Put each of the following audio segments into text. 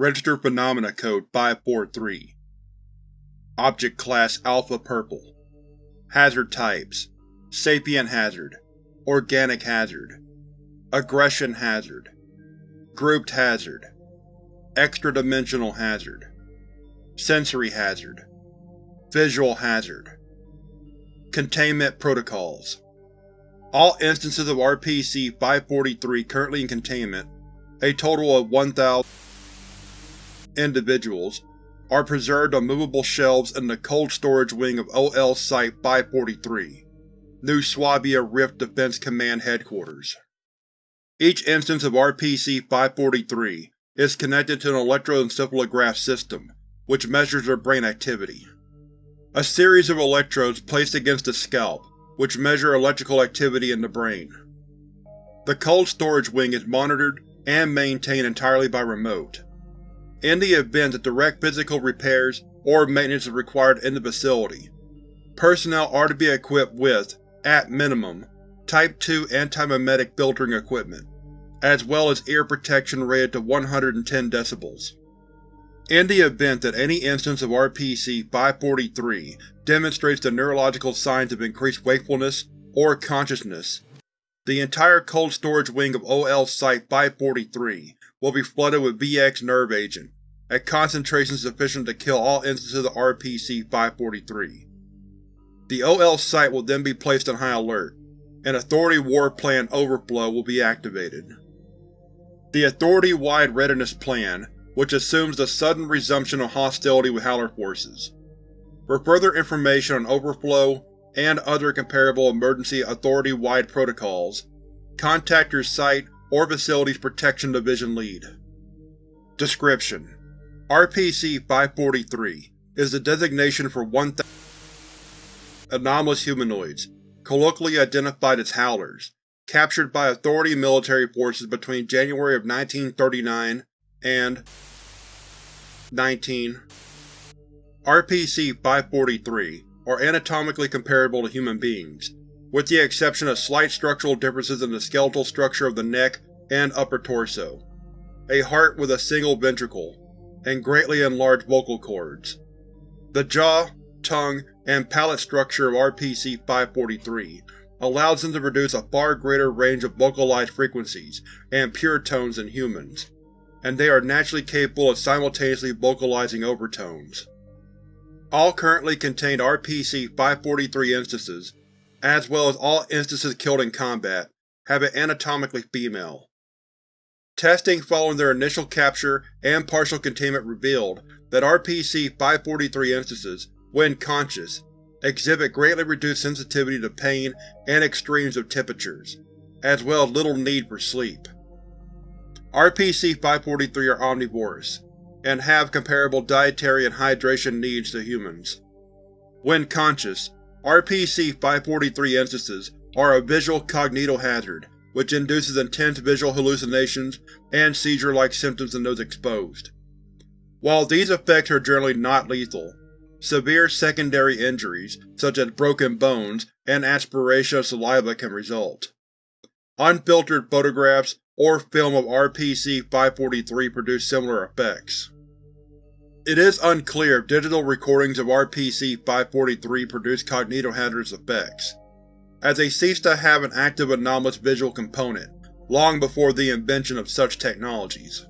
Registered Phenomena Code 543 Object Class Alpha Purple. Hazard Types. Sapient Hazard. Organic Hazard. Aggression Hazard. Grouped Hazard. Extra-dimensional Hazard. Sensory Hazard. Visual Hazard. Containment Protocols. All instances of RPC-543 currently in containment, a total of 1,000 individuals, are preserved on movable shelves in the cold storage wing of OL Site-543, New Swabia Rift Defense Command Headquarters. Each instance of RPC-543 is connected to an electroencephalograph system, which measures their brain activity. A series of electrodes placed against the scalp, which measure electrical activity in the brain. The cold storage wing is monitored and maintained entirely by remote. In the event that direct physical repairs or maintenance is required in the facility, personnel are to be equipped with, at minimum, Type 2 antimimetic filtering equipment, as well as ear protection rated to 110 decibels. In the event that any instance of RPC-543 demonstrates the neurological signs of increased wakefulness or consciousness, the entire cold storage wing of OL Site-543 will be flooded with VX nerve agent, at concentrations sufficient to kill all instances of RPC-543. The OL site will then be placed on high alert, and Authority War Plan Overflow will be activated. The Authority-wide Readiness Plan which assumes the sudden resumption of hostility with Howler forces. For further information on Overflow and other comparable emergency Authority-wide protocols, contact your Site or Facilities Protection Division Lead. Description: RPC-543 is the designation for 1,000 anomalous humanoids, colloquially identified as Howlers, captured by Authority military forces between January of 1939 and 19. RPC-543 are anatomically comparable to human beings, with the exception of slight structural differences in the skeletal structure of the neck and upper torso, a heart with a single ventricle, and greatly enlarged vocal cords. The jaw, tongue, and palate structure of RPC-543 allows them to produce a far greater range of vocalized frequencies and pure tones than humans, and they are naturally capable of simultaneously vocalizing overtones. All currently contained RPC-543 instances, as well as all instances killed in combat, have been anatomically female. Testing following their initial capture and partial containment revealed that RPC-543 instances, when conscious, exhibit greatly reduced sensitivity to pain and extremes of temperatures, as well as little need for sleep. RPC-543 are omnivorous, and have comparable dietary and hydration needs to humans. When conscious, RPC-543 instances are a visual cognitohazard which induces intense visual hallucinations and seizure-like symptoms in those exposed. While these effects are generally not lethal, severe secondary injuries, such as broken bones and aspiration of saliva can result. Unfiltered photographs or film of RPC-543 produce similar effects. It is unclear if digital recordings of RPC-543 produce cognitohazardous effects, as they ceased to have an active anomalous visual component long before the invention of such technologies.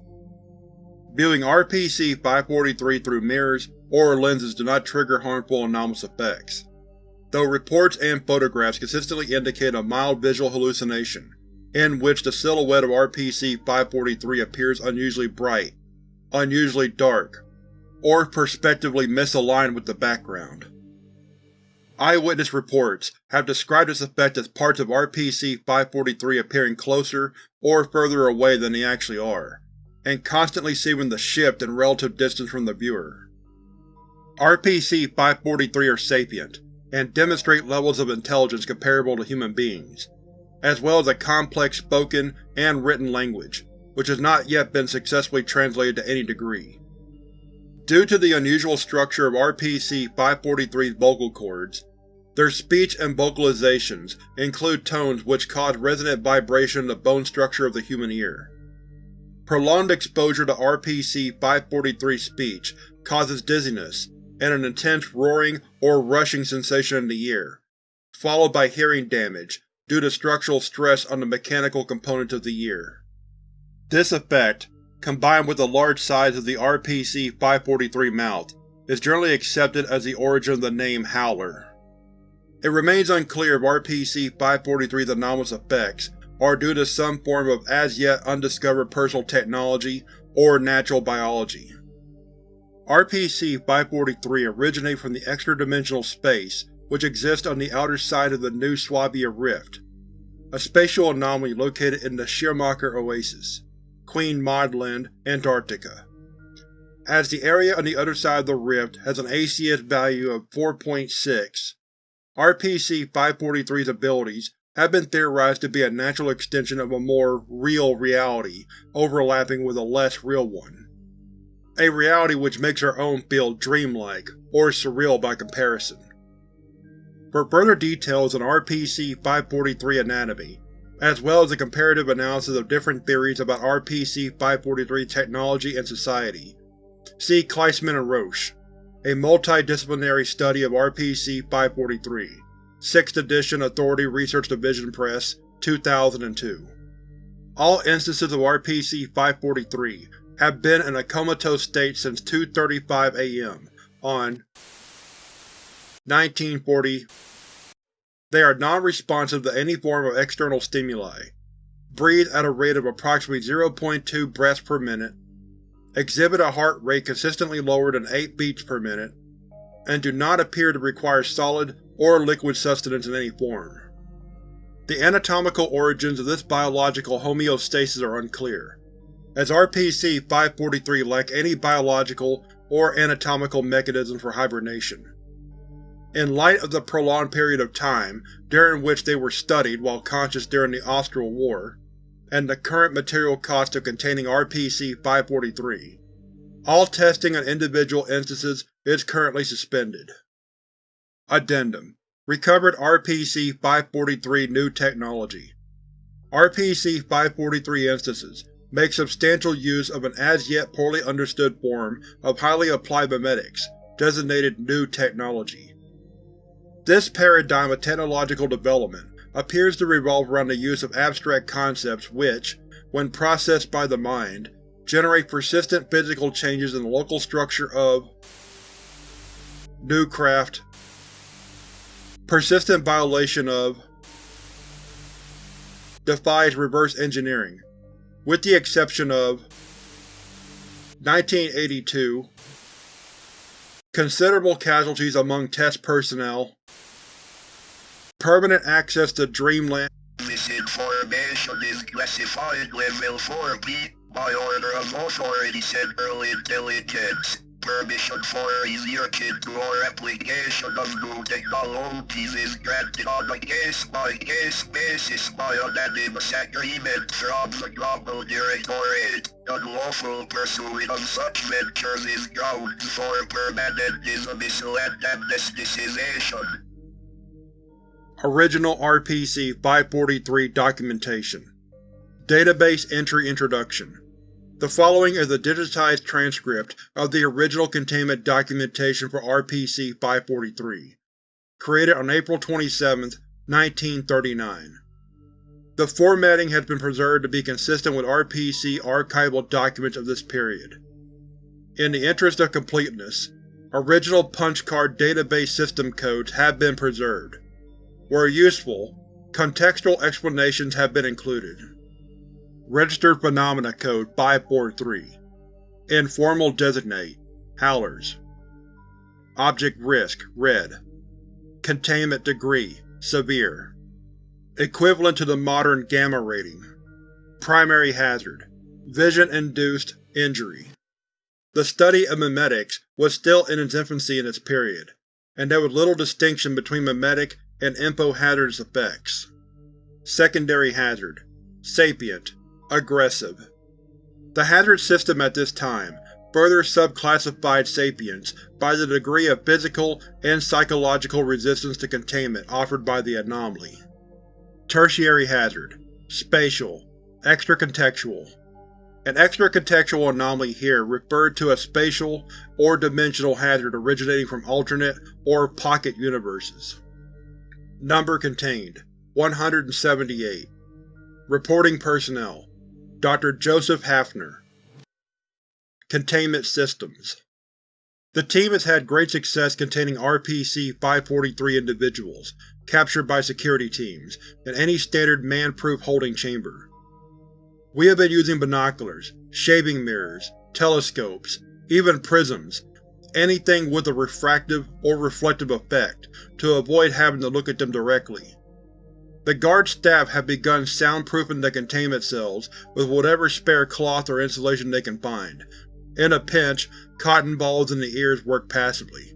Viewing RPC-543 through mirrors or lenses do not trigger harmful anomalous effects, though reports and photographs consistently indicate a mild visual hallucination in which the silhouette of RPC-543 appears unusually bright, unusually dark, or perspectively misaligned with the background. Eyewitness reports have described this effect as parts of RPC-543 appearing closer or further away than they actually are, and constantly seeming to shift in relative distance from the viewer. RPC-543 are sapient, and demonstrate levels of intelligence comparable to human beings, as well as a complex spoken and written language, which has not yet been successfully translated to any degree. Due to the unusual structure of RPC-543's vocal cords, their speech and vocalizations include tones which cause resonant vibration in the bone structure of the human ear. Prolonged exposure to RPC-543 speech causes dizziness and an intense roaring or rushing sensation in the ear, followed by hearing damage due to structural stress on the mechanical components of the ear. This effect, combined with the large size of the RPC-543 mouth, is generally accepted as the origin of the name Howler. It remains unclear if RPC-543's anomalous effects are due to some form of as-yet undiscovered personal technology or natural biology. RPC-543 originated from the extra-dimensional space which exists on the outer side of the New Swabia Rift, a spatial anomaly located in the Schirmacher Oasis, Queen Maud Land, Antarctica. As the area on the other side of the rift has an ACS value of 4.6, RPC-543's abilities have been theorized to be a natural extension of a more real reality overlapping with a less real one. A reality which makes our own feel dreamlike, or surreal by comparison. For further details on RPC-543 anatomy, as well as a comparative analysis of different theories about RPC-543 technology and society, see Kleisman and Roche, a multidisciplinary study of RPC-543, 6th edition Authority Research Division Press, 2002. All instances of RPC-543 have been in a comatose state since 2.35 am on 1940. They are non-responsive to any form of external stimuli, breathe at a rate of approximately 0.2 breaths per minute, exhibit a heart rate consistently lower than 8 beats per minute, and do not appear to require solid or liquid sustenance in any form. The anatomical origins of this biological homeostasis are unclear, as RPC-543 lack any biological or anatomical mechanism for hibernation. In light of the prolonged period of time during which they were studied while conscious during the Austral War, and the current material cost of containing RPC-543, all testing on individual instances is currently suspended. Addendum Recovered RPC-543 New Technology RPC-543 instances make substantial use of an as-yet poorly understood form of highly applied memetics, designated New Technology. This paradigm of technological development appears to revolve around the use of abstract concepts which, when processed by the mind, generate persistent physical changes in the local structure of new craft, persistent violation of defies reverse engineering, with the exception of 1982 Considerable casualties among test personnel Permanent access to Dreamland This information is classified level 4B by order of Authority Central Intelligence. Permission for easier or application of new technologies is granted on a case-by-case basis by unanimous agreement from the Global Directorate. Unlawful pursuit of such ventures is grounds for permanent dismissal and amnesticization. Original RPC-543 Documentation Database Entry Introduction The following is a digitized transcript of the original containment documentation for RPC-543, created on April 27, 1939. The formatting has been preserved to be consistent with RPC archival documents of this period. In the interest of completeness, original punch card database system codes have been preserved. Where useful, contextual explanations have been included. Registered Phenomena Code 543 Informal Designate Howlers. Object Risk Red. Containment Degree Severe. Equivalent to the modern Gamma rating. Primary Hazard Vision-induced injury. The study of memetics was still in its infancy in its period, and there was little distinction between memetic and info-hazardous effects. Secondary Hazard Sapient Aggressive The hazard system at this time further subclassified sapients by the degree of physical and psychological resistance to containment offered by the anomaly. Tertiary Hazard Spatial Extracontextual An extra contextual anomaly here referred to a spatial or dimensional hazard originating from alternate or pocket universes. Number contained: 178 Reporting Personnel Dr. Joseph Hafner Containment Systems The team has had great success containing RPC-543 individuals, captured by security teams, in any standard man-proof holding chamber. We have been using binoculars, shaving mirrors, telescopes, even prisms, anything with a refractive or reflective effect, to avoid having to look at them directly. The guard staff have begun soundproofing the containment cells with whatever spare cloth or insulation they can find. In a pinch, cotton balls in the ears work passively.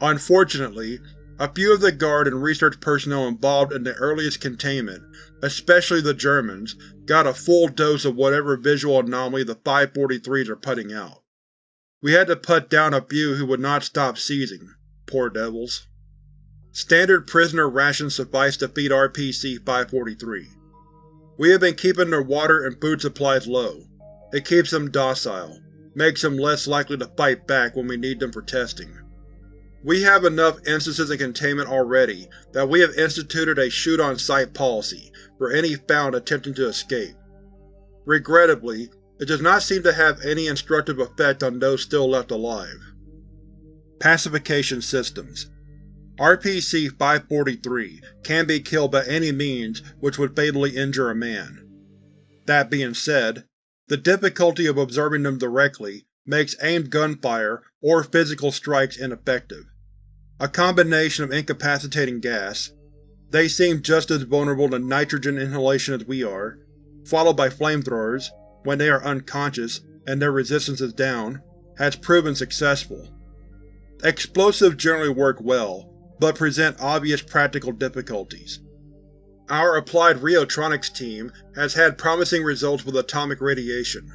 Unfortunately, a few of the Guard and research personnel involved in the earliest containment, especially the Germans, got a full dose of whatever visual anomaly the 543s are putting out. We had to put down a few who would not stop seizing. Poor devils. Standard prisoner rations suffice to feed RPC-543. We have been keeping their water and food supplies low. It keeps them docile, makes them less likely to fight back when we need them for testing. We have enough instances of containment already that we have instituted a shoot-on-sight policy for any found attempting to escape. Regrettably, it does not seem to have any instructive effect on those still left alive. Pacification Systems RPC-543 can be killed by any means which would fatally injure a man. That being said, the difficulty of observing them directly makes aimed gunfire or physical strikes ineffective. A combination of incapacitating gas they seem just as vulnerable to nitrogen inhalation as we are, followed by flamethrowers, when they are unconscious and their resistance is down, has proven successful. Explosives generally work well, but present obvious practical difficulties. Our Applied Rheotronics team has had promising results with atomic radiation,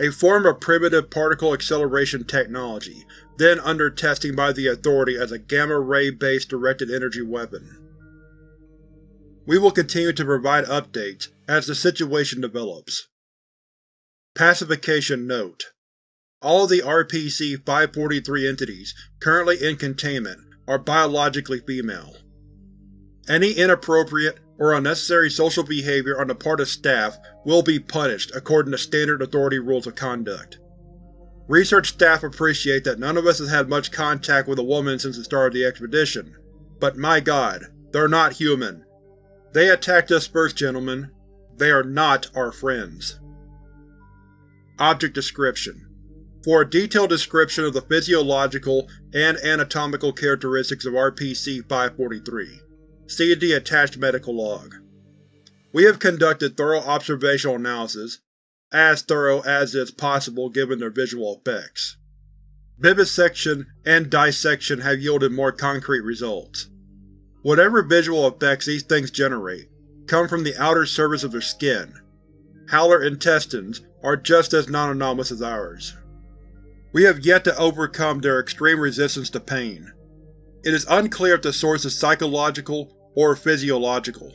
a form of primitive particle acceleration technology, then under testing by the Authority as a gamma-ray-based directed energy weapon. We will continue to provide updates as the situation develops. Pacification Note: All of the RPC-543 entities currently in containment are biologically female. Any inappropriate or unnecessary social behavior on the part of staff will be punished according to standard Authority rules of conduct. Research staff appreciate that none of us has had much contact with a woman since the start of the expedition, but my god, they're not human. They attacked us first, gentlemen. They are not our friends. Object Description For a detailed description of the physiological and anatomical characteristics of RPC-543, See the attached medical log. We have conducted thorough observational analysis, as thorough as is possible given their visual effects. Vivisection and dissection have yielded more concrete results. Whatever visual effects these things generate come from the outer surface of their skin. Howler intestines are just as non-anomalous as ours. We have yet to overcome their extreme resistance to pain. It is unclear if the source is psychological or physiological.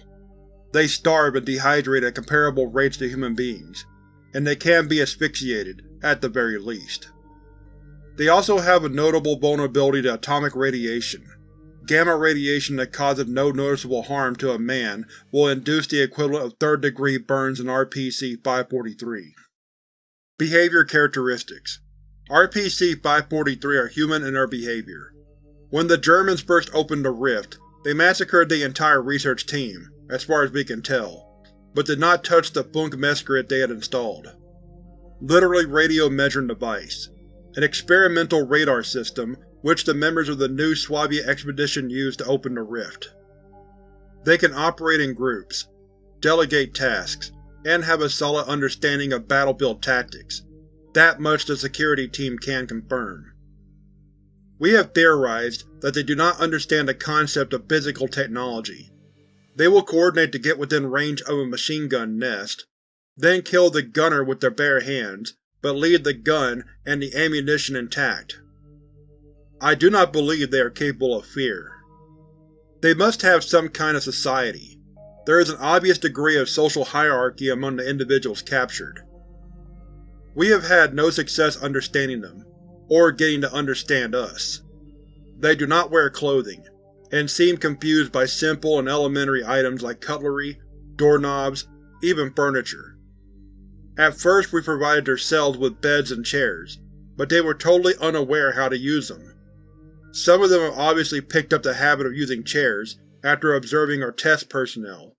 They starve and dehydrate at comparable rates to human beings, and they can be asphyxiated, at the very least. They also have a notable vulnerability to atomic radiation. Gamma radiation that causes no noticeable harm to a man will induce the equivalent of third-degree burns in RPC-543. Behavior Characteristics RPC-543 are human in their behavior. When the Germans first opened the rift, they massacred the entire research team, as far as we can tell, but did not touch the Funkmessgerät they had installed. Literally radio measuring device. An experimental radar system which the members of the new Swabia expedition used to open the rift. They can operate in groups, delegate tasks, and have a solid understanding of battlefield tactics. That much the security team can confirm. We have theorized that they do not understand the concept of physical technology. They will coordinate to get within range of a machine gun nest, then kill the gunner with their bare hands, but leave the gun and the ammunition intact. I do not believe they are capable of fear. They must have some kind of society. There is an obvious degree of social hierarchy among the individuals captured. We have had no success understanding them, or getting to understand us. They do not wear clothing, and seem confused by simple and elementary items like cutlery, doorknobs, even furniture. At first we provided their cells with beds and chairs, but they were totally unaware how to use them. Some of them have obviously picked up the habit of using chairs after observing our test personnel.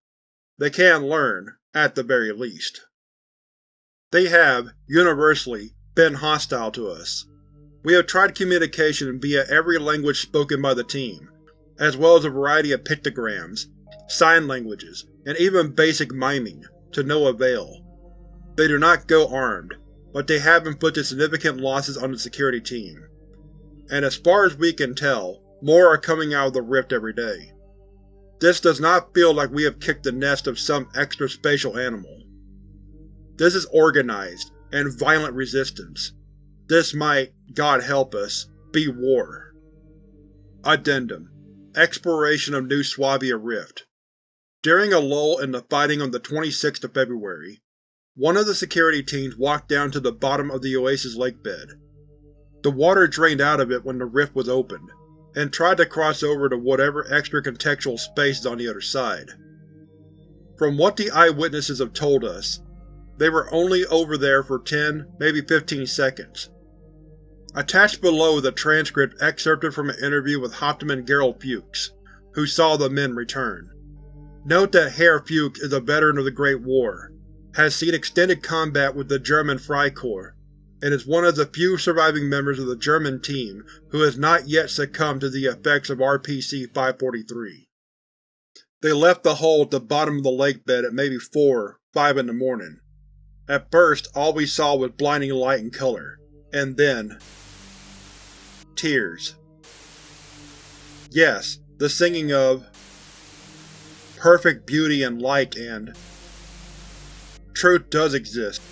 They can learn, at the very least. They have, universally, been hostile to us. We have tried communication via every language spoken by the team, as well as a variety of pictograms, sign languages, and even basic miming, to no avail. They do not go armed, but they have inflicted significant losses on the security team. And as far as we can tell, more are coming out of the rift every day. This does not feel like we have kicked the nest of some extra-spatial animal. This is organized, and violent resistance. This might, God help us, be war. Addendum Exploration of New Swabia Rift During a lull in the fighting on the 26th of February, one of the security teams walked down to the bottom of the Oasis lakebed. The water drained out of it when the rift was opened, and tried to cross over to whatever extra contextual space is on the other side. From what the eyewitnesses have told us, they were only over there for 10, maybe 15 seconds. Attached below is a transcript excerpted from an interview with Hauptmann Gerald Fuchs, who saw the men return. Note that Herr Fuchs is a veteran of the Great War, has seen extended combat with the German Freikorps, and is one of the few surviving members of the German team who has not yet succumbed to the effects of RPC-543. They left the hole at the bottom of the lake bed at maybe 4, 5 in the morning. At first, all we saw was blinding light and color, and then… tears. Yes, the singing of perfect beauty and light and truth does exist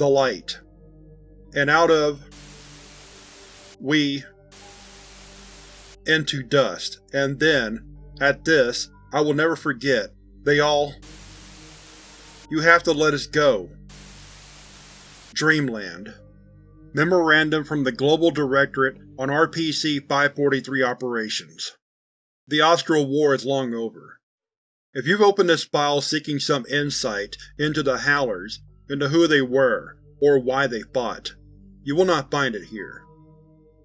the light, and out of we into dust, and then, at this, I will never forget, they all You have to let us go. Dreamland. Memorandum from the Global Directorate on RPC-543 Operations. The Austral War is long over. If you've opened this file seeking some insight into the Howlers, into who they were, or why they fought. You will not find it here.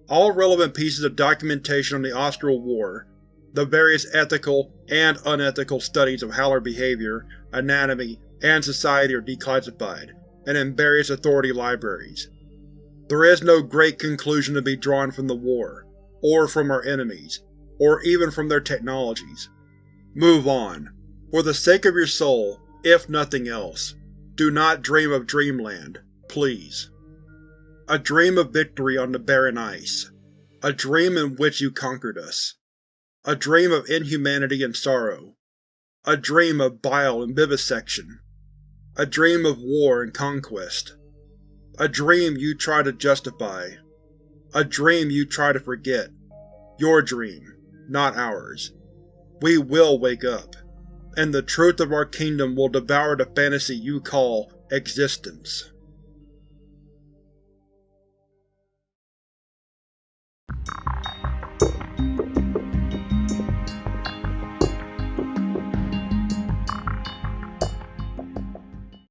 All relevant pieces of documentation on the Austral War, the various ethical and unethical studies of Howler behavior, anatomy, and society are declassified, and in various authority libraries. There is no great conclusion to be drawn from the war, or from our enemies, or even from their technologies. Move on. For the sake of your soul, if nothing else. Do not dream of Dreamland, please. A dream of victory on the barren ice. A dream in which you conquered us. A dream of inhumanity and sorrow. A dream of bile and vivisection. A dream of war and conquest. A dream you try to justify. A dream you try to forget. Your dream, not ours. We will wake up and the truth of our kingdom will devour the fantasy you call existence.